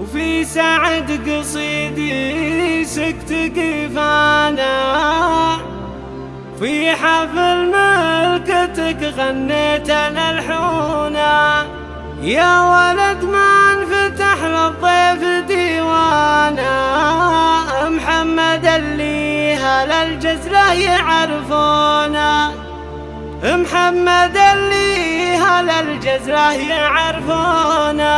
وفي سعد قصيدي سكت قفانا. في حفل ملكتك غنيت أنا الحونا. يا ولد ما انفتح للضيف ديوانا. محمد اللي هل الجزرة يعرفونا. محمد اللي هل الجزرة يعرفونا.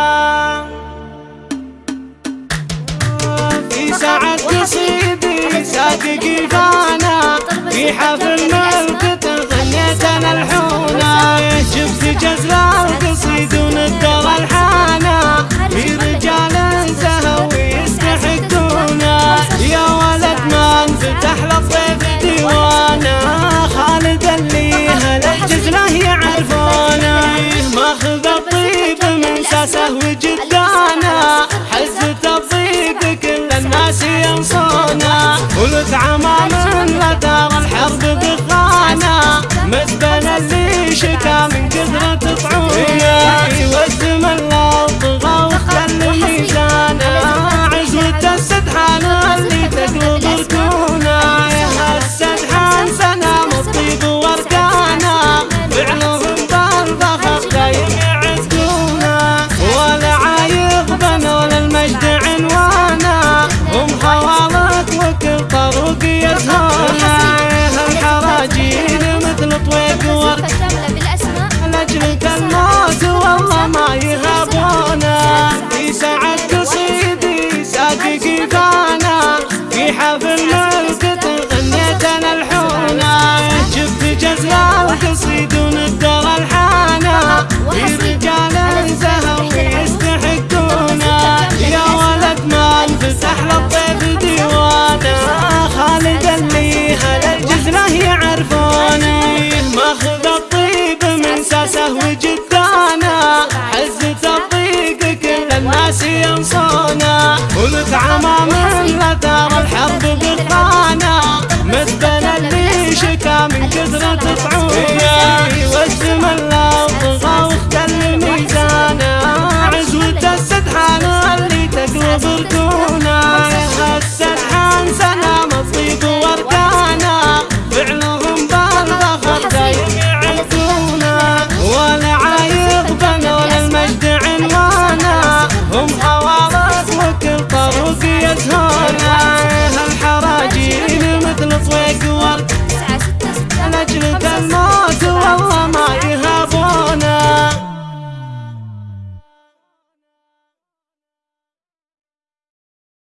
صادق فانا في حفل ملكة غنيت أنا الحونة شفت جزر القصيد وندر الحانة في رجال زهو يستحقونا يا ولد ما انفتح للضيف ديوانا خالد اللي هل الجزرة يعرفونا. ماخذ الطيب من ساسه وجدانا. حزة الضيق كل الناس ينصونا كيفانا في حفل اللي شكا من